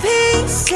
pieces